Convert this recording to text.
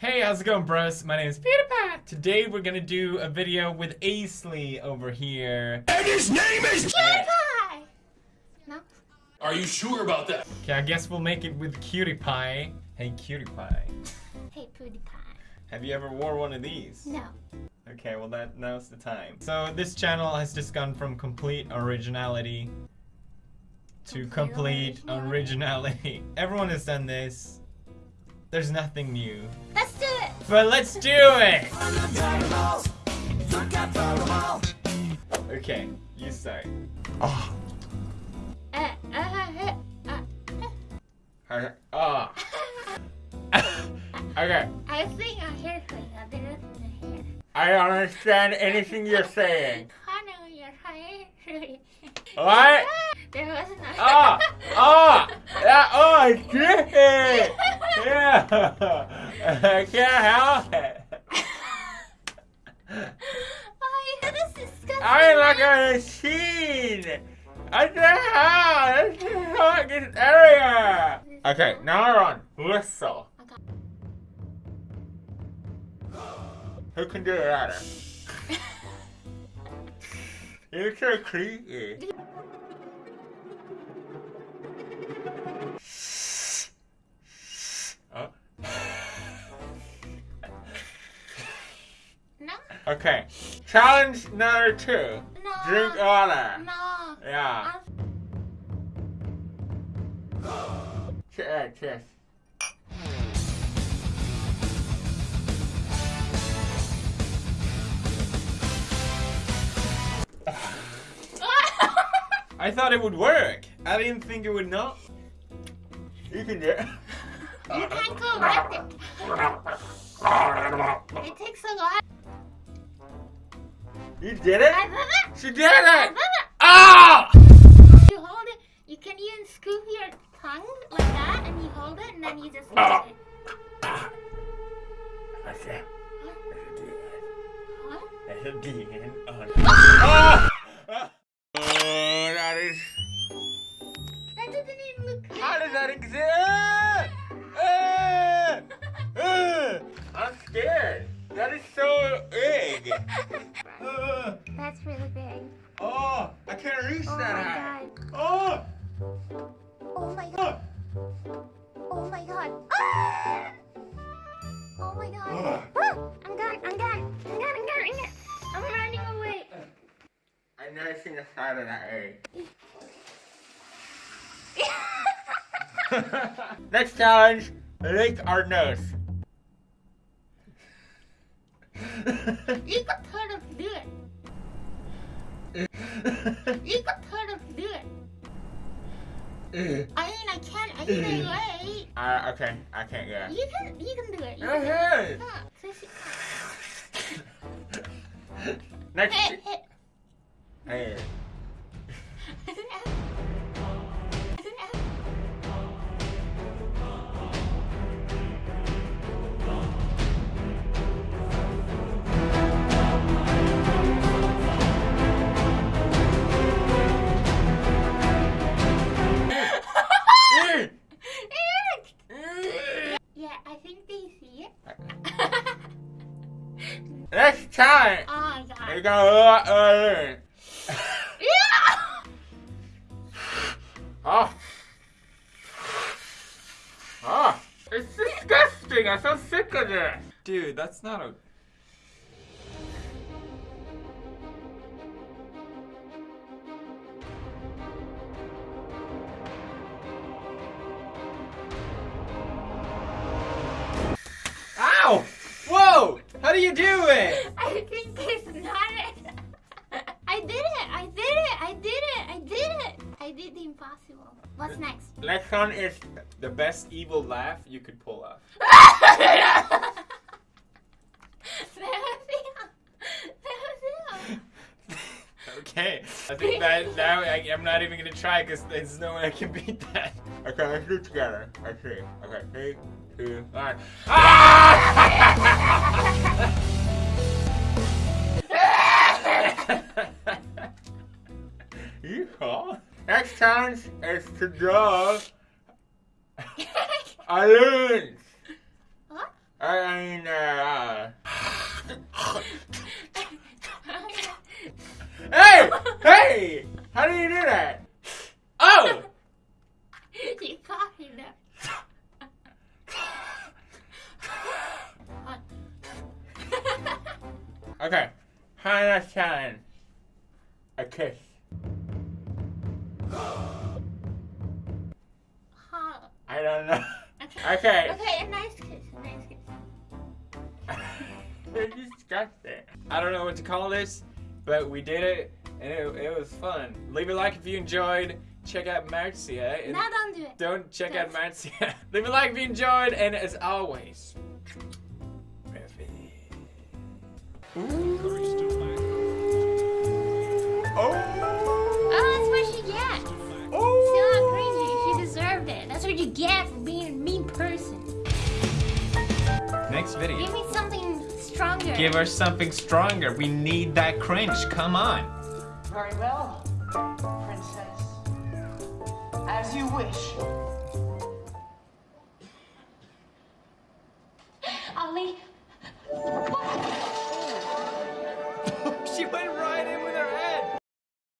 Hey, how's it going, bros? My name is PewDiePie. Today we're gonna do a video with Aisley over here. And his name is PewDiePie! No? Are you sure about that? Okay, I guess we'll make it with Cutie Pie. Hey, Cutie Pie. Hey, PewDiePie. Have you ever wore one of these? No. Okay, well that now's the time. So this channel has just gone from complete originality to Complete complete originality. originality. Everyone has done this. There's nothing new. Let's do it! But let's do it! Okay, you start. Oh, Uh, uh, uh, uh, uh. Ah. okay. I think I heard like a bit of the hair. I don't understand anything you're saying. I know your hair. What? There was no. Ah! Ah! Oh, I did it! Yeah! I can't help it. Oh, that is disgusting. I'm like a machine! I can't help it! This is fucking area! Okay, now we're on whistle. Okay. Who can do it better? You're so creepy. Okay, challenge number two. No. Drink water. No. Yeah. Cheers. Cheers. I thought it would work. I didn't think it would not. You can do it. You can't go there. It takes a lot. You did it? I. She did it! Ah! You hold it. You can even scoop your tongue like that, and you hold it, and then you just. Ah. it. That's it. What? That's a demon on Ah! Ah! Oh, that is. That doesn't even look good. How does that exist? Ah! Ah! I'm scared. That is so big. That's really big. Oh, I can't reach Oh that my high. god. Oh! Oh my god. Ah! Oh my god. Ah! Oh my god. Ah! I'm done. I'm done. I'm done. I'm done. I'm done. I'm running away. I've never seen the side of that egg. Next challenge, lick our nose. You totally do it. You do it. I mean, I can't either way. uh, okay, I can't yeah You can. You can do it. You can do it. ahead. Yeah, so she- Next. Hey, hey. Hey. Next challenge. oh my We're god. gonna uh, Yeah! Oh. Oh. It's disgusting. I'm so sick of this. Dude, that's not a. impossible. What's next? Next one is the best evil laugh you could pull off. Okay, I think that now I, I'm not even gonna try because there's no way I can beat that. Okay, let's do it together. Let's. Okay, three, two, one. Ah! Challenge is to draw balloons. what? I mean, uh, hey, hey, how do you do that? Oh, you coughing there. okay. Hannah challenge. A kiss. Don't know. Okay. Okay. Okay, a nice kiss. A nice kiss. It's disgusting. I don't know what to call this, but we did it, and it, it was fun. Leave a like if you enjoyed. Check out Marzia. And Now don't do it. don't check out Don't. Marzia. Leave a like if you enjoyed, and as always, Oh! You get for being a mean person. Next video. Give me something stronger. Give us something stronger. We need that cringe. Come on. Very well, princess. As you wish.